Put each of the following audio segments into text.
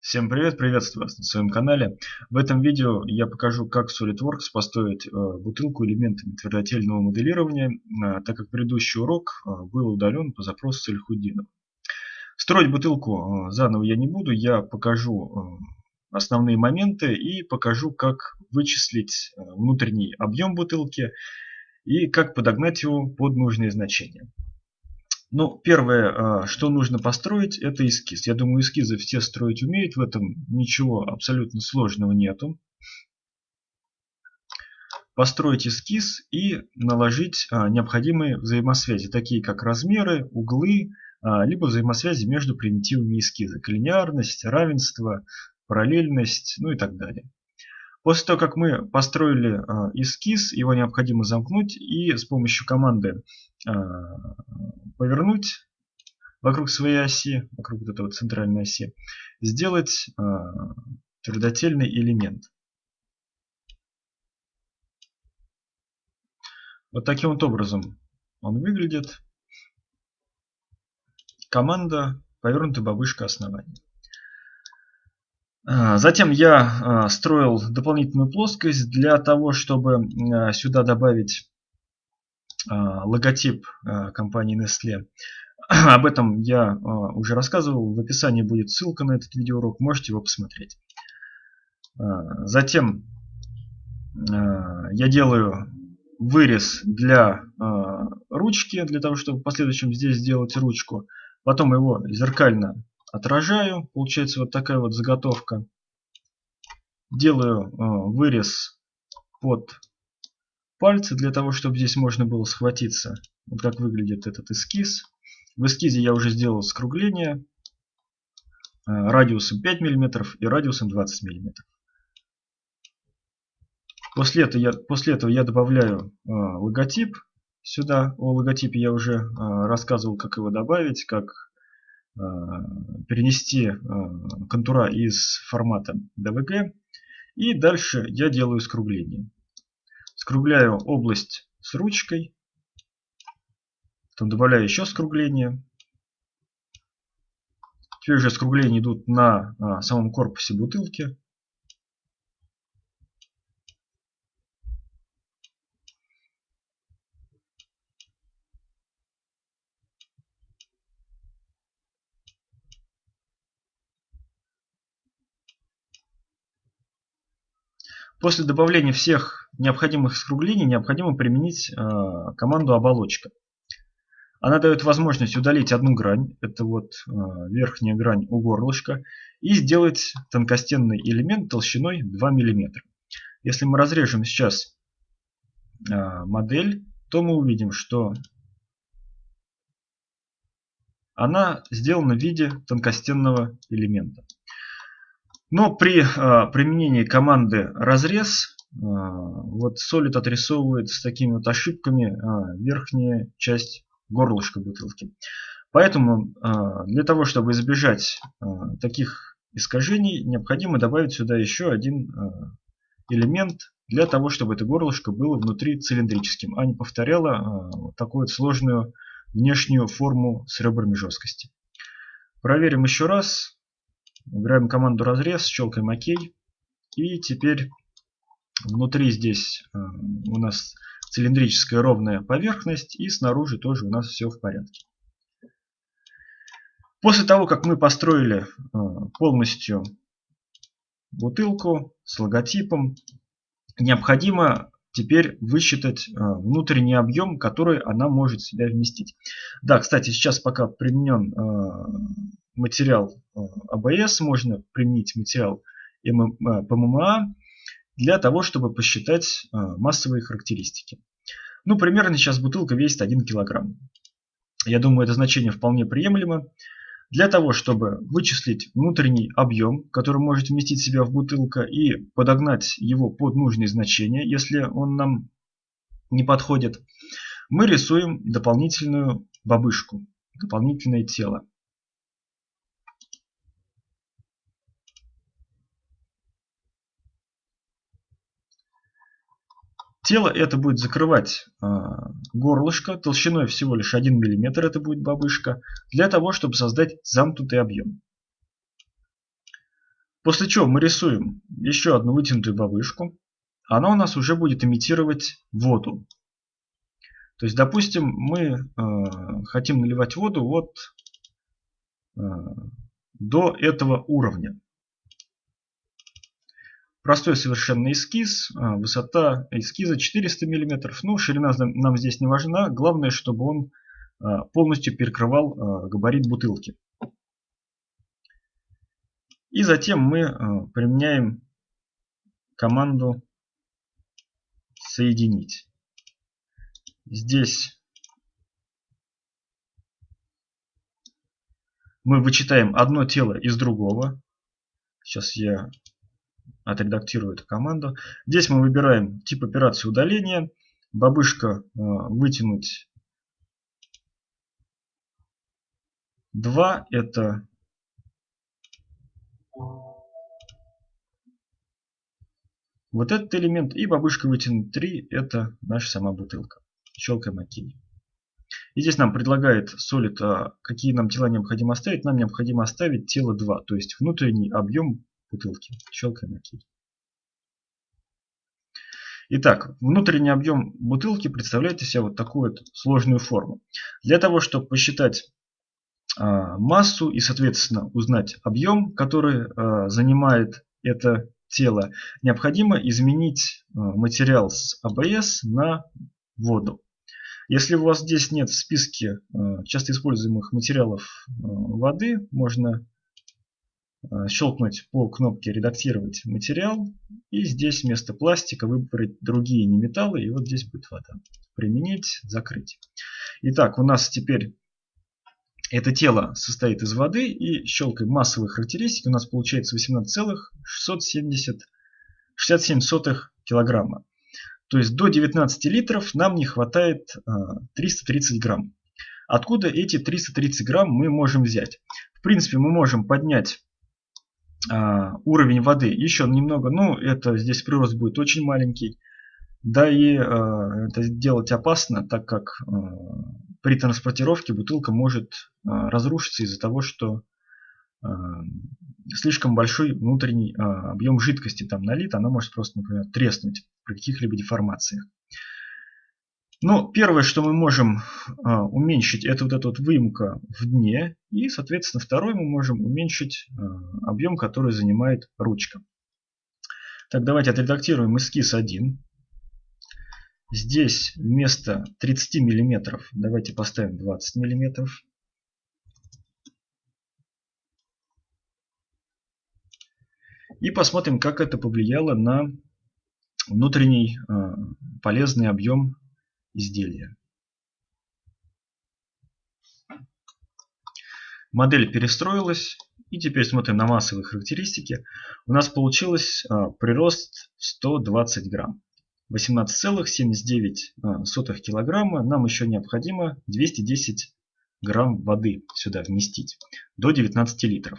Всем привет, приветствую вас на своем канале. В этом видео я покажу, как SolidWorks построить э, бутылку элементами твердотельного моделирования, э, так как предыдущий урок э, был удален по запросу Сальхуддинов. Строить бутылку заново я не буду, я покажу основные моменты и покажу, как вычислить внутренний объем бутылки и как подогнать его под нужные значения. Ну, первое, а, что нужно построить, это эскиз. Я думаю, эскизы все строить умеют, в этом ничего абсолютно сложного нету. Построить эскиз и наложить а, необходимые взаимосвязи, такие как размеры, углы, а, либо взаимосвязи между примитивами эскиза. Коллинеарность, равенство, параллельность, ну и так далее. После того, как мы построили эскиз, его необходимо замкнуть и с помощью команды повернуть вокруг своей оси, вокруг вот этого центральной оси, сделать э, твердотельный элемент. Вот таким вот образом он выглядит. Команда повернутая бабушка основания. А, затем я а, строил дополнительную плоскость для того, чтобы сюда добавить а, логотип а, компании Nestle. Об этом я а, уже рассказывал. В описании будет ссылка на этот видеоурок. Можете его посмотреть. Затем я делаю вырез для ручки, для того, чтобы в последующем здесь сделать ручку. Потом его зеркально отражаю. Получается вот такая вот заготовка. Делаю вырез под пальцы для того, чтобы здесь можно было схватиться. Вот как выглядит этот эскиз. В эскизе я уже сделал скругление э, радиусом 5 мм и радиусом 20 мм. После этого я, после этого я добавляю э, логотип сюда. О логотипе я уже э, рассказывал, как его добавить, как э, перенести э, контура из формата DVG. И дальше я делаю скругление. Скругляю область с ручкой. Потом добавляю еще скругление. Теперь уже скругления идут на а, самом корпусе бутылки. После добавления всех необходимых скруглений необходимо применить э, команду оболочка. Она дает возможность удалить одну грань, это вот э, верхняя грань у горлышка, и сделать тонкостенный элемент толщиной 2 мм. Если мы разрежем сейчас э, модель, то мы увидим, что она сделана в виде тонкостенного элемента. Но при э, применении команды разрез э, вот Solid отрисовывает с такими вот ошибками э, верхняя часть горлышка бутылки. Поэтому для того, чтобы избежать таких искажений, необходимо добавить сюда еще один элемент для того, чтобы это горлышко было внутри цилиндрическим, а не повторяло такую вот сложную внешнюю форму с ребрами жесткости. Проверим еще раз. Выбираем команду разрез, щелкаем ОК. И теперь внутри здесь э, у нас цилиндрическая ровная поверхность. И снаружи тоже у нас все в порядке. После того, как мы построили э, полностью бутылку с логотипом, необходимо теперь высчитать э, внутренний объем, который она может в себя вместить. Да, кстати, сейчас пока применен материал Э, можно применить материал PMMA э, для того, чтобы посчитать э, массовые характеристики. Ну, примерно сейчас бутылка весит 1 кг. Я думаю, это значение вполне приемлемо. Для того, чтобы вычислить внутренний объем, который может вместить себя в бутылка, и подогнать его под нужные значения, если он нам не подходит, мы рисуем дополнительную бабышку, дополнительное тело. Тело это будет закрывать э, горлышко толщиной всего лишь 1 мм, это будет бабышка, для того, чтобы создать замкнутый объем. После чего мы рисуем еще одну вытянутую бабышку. Она у нас уже будет имитировать воду. То есть, допустим, мы э, хотим наливать воду вот э, до этого уровня. Простой совершенно эскиз, э, высота эскиза 400 мм. Ну, ширина нам здесь не важна, главное, чтобы он э, полностью перекрывал э, габарит бутылки. И затем мы применяем команду соединить. Здесь мы вычитаем одно тело из другого. Сейчас я отредактирую эту команду. Здесь мы выбираем тип операции удаления. Бабышка э, вытянуть 2 это вот этот элемент и бабушка вытянуть 3 это наша сама бутылка. Щелкаем ОК. И здесь нам предлагает Solid, а, какие нам тела необходимо оставить. Нам необходимо оставить тело 2, то есть внутренний объем бутылки. Щелкаем ОК. Итак, внутренний объем бутылки представляет из себя вот такую вот сложную форму. Для того, чтобы посчитать а, массу и, соответственно, узнать объем, который а, занимает это тело, необходимо изменить материал с ABS на воду. Если у вас здесь нет в списке часто используемых материалов воды, можно щелкнуть по кнопке «Редактировать материал» и здесь вместо пластика выбрать другие неметаллы, и вот здесь будет вода. Применить, закрыть. Итак, у нас теперь это тело состоит из воды, и щелкаем массовые характеристики, у нас получается 18,667 килограмма. То есть до 19 литров нам не хватает 330 а, грамм. Откуда эти 330 грамм мы можем взять? В принципе, мы можем поднять уровень воды еще немного. Ну, это здесь прирост будет очень маленький. Да и а, это делать опасно, так как при транспортировке бутылка может разрушиться из-за того, что слишком большой внутренний а, объем жидкости там налит, она может просто, например, треснуть при каких-либо деформациях. Но первое, что мы можем а, уменьшить, это вот эта вот выемка в дне. И, соответственно, второе мы можем уменьшить а, объем, который занимает ручка. Так, давайте отредактируем эскиз 1. Здесь вместо 30 мм давайте поставим 20 мм. И посмотрим, как это повлияло на внутренний э, полезный объем изделия. Модель перестроилась. И теперь смотрим на массовые характеристики. У нас получилось э, прирост 120 грамм. 18,79 э, килограмма. Нам еще необходимо 210 грамм воды сюда вместить. До 19 литров.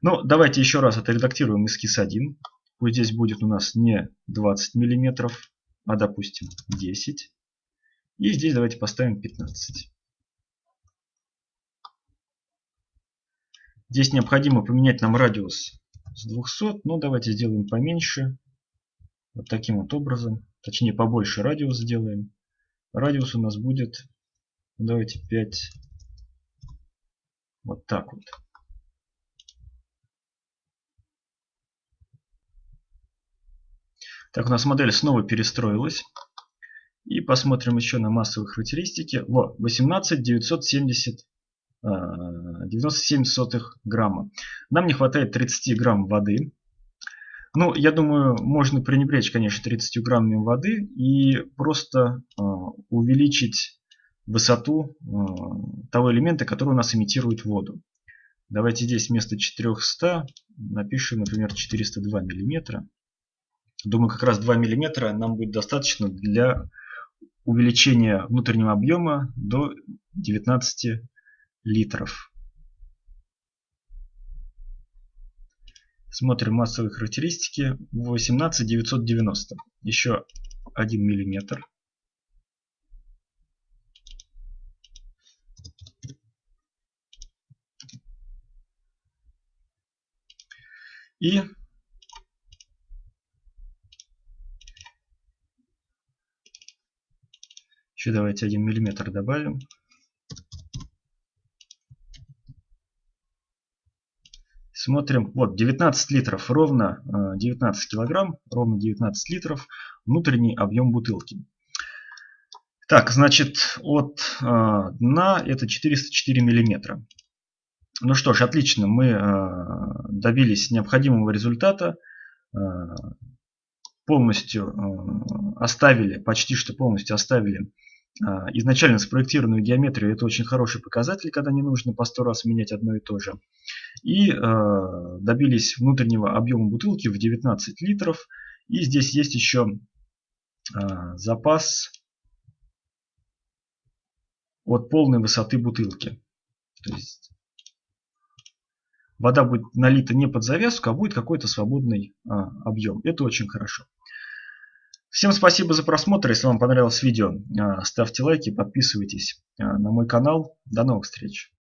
Ну, давайте еще раз отредактируем эскиз 1. Пусть здесь будет у нас не 20 мм, а допустим 10. И здесь давайте поставим 15. Здесь необходимо поменять нам радиус с 200, но давайте сделаем поменьше. Вот таким вот образом. Точнее побольше радиус сделаем. Радиус у нас будет, давайте 5. Вот так вот. Так, у нас модель снова перестроилась. И посмотрим еще на массовые характеристики. Вот, 18 970 97 сотых грамма. Нам не хватает 30 грамм воды. Ну, я думаю, можно пренебречь, конечно, 30 граммами воды и просто э, увеличить высоту э, того элемента, который у нас имитирует воду. Давайте здесь вместо 400 напишем, например, 402 миллиметра. Думаю, как раз 2 мм нам будет достаточно для увеличения внутреннего объема до 19 литров. Смотрим массовые характеристики. 18990. Еще 1 миллиметр. И еще давайте 1 миллиметр добавим. Смотрим, вот 19 литров, ровно 19 э, килограмм, ровно 19 литров внутренний объем бутылки. Так, значит, от э, дна это 404 миллиметра. Ну что ж, отлично, мы э, добились необходимого результата. Полностью оставили, почти что полностью оставили изначально спроектированную геометрию это очень хороший показатель, когда не нужно по сто раз менять одно и то же. И э, добились внутреннего объема бутылки в 19 литров. И здесь есть еще э, запас от полной высоты бутылки. То есть вода будет налита не под завязку, а будет какой-то свободный э, объем. Это очень хорошо. Всем спасибо за просмотр. Если вам понравилось видео, а, ставьте лайки, подписывайтесь а, на мой канал. До новых встреч.